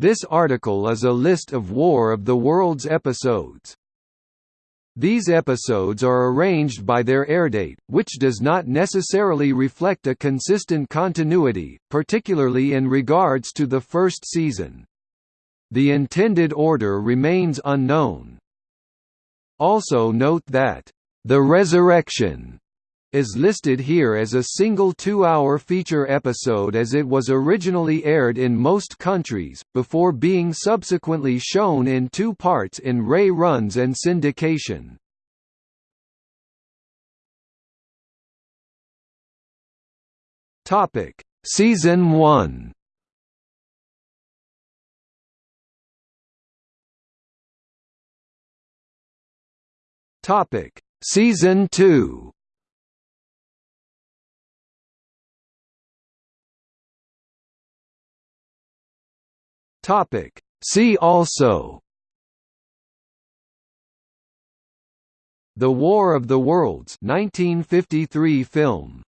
This article is a list of War of the Worlds episodes. These episodes are arranged by their airdate, which does not necessarily reflect a consistent continuity, particularly in regards to the first season. The intended order remains unknown. Also note that, "...the Resurrection," is listed here as a single two-hour feature episode as it was originally aired in most countries, before being subsequently shown in two parts in re-runs and syndication. Season 1 Topic. Season 2 Topic. See also The War of the Worlds 1953 film